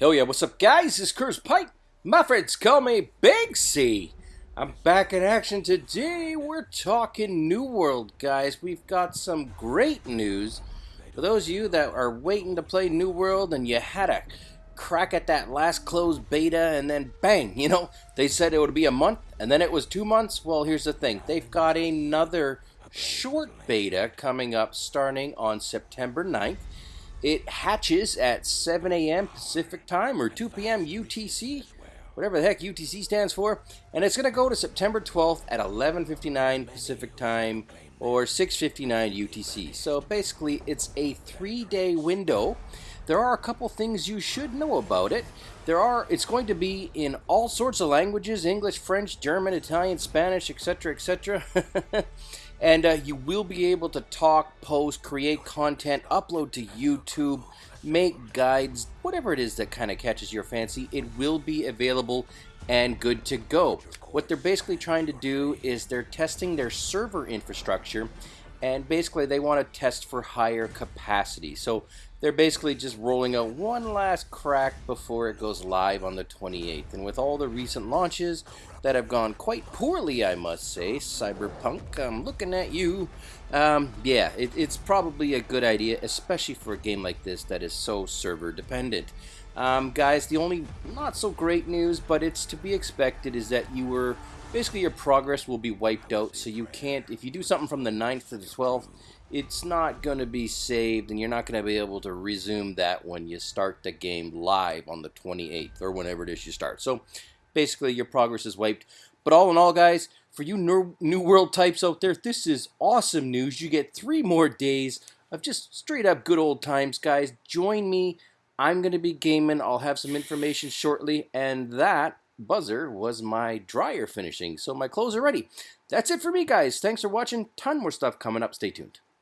Hell yeah, what's up guys? It's Curse Pike. My friends call me Big C. I'm back in action today. We're talking New World, guys. We've got some great news. For those of you that are waiting to play New World and you had a crack at that last closed beta and then bang, you know, they said it would be a month and then it was two months. Well, here's the thing. They've got another short beta coming up starting on September 9th. It hatches at 7 a.m. Pacific time or 2 p.m. UTC, whatever the heck UTC stands for, and it's going to go to September 12th at 11:59 Pacific time or 6:59 UTC. So basically, it's a three-day window. There are a couple things you should know about it. There are it's going to be in all sorts of languages, English, French, German, Italian, Spanish, etc., etc. and uh, you will be able to talk, post, create content, upload to YouTube, make guides, whatever it is that kind of catches your fancy. It will be available and good to go. What they're basically trying to do is they're testing their server infrastructure and basically they want to test for higher capacity. So they're basically just rolling out one last crack before it goes live on the 28th. And with all the recent launches that have gone quite poorly, I must say, Cyberpunk, I'm looking at you. Um, yeah, it, it's probably a good idea, especially for a game like this that is so server dependent. Um, guys, the only not so great news, but it's to be expected, is that you were basically your progress will be wiped out so you can't if you do something from the 9th to the 12th it's not going to be saved and you're not going to be able to resume that when you start the game live on the 28th or whenever it is you start so basically your progress is wiped but all in all guys for you new world types out there this is awesome news you get three more days of just straight up good old times guys join me I'm going to be gaming I'll have some information shortly and that buzzer was my dryer finishing. So my clothes are ready. That's it for me, guys. Thanks for watching. Ton more stuff coming up. Stay tuned.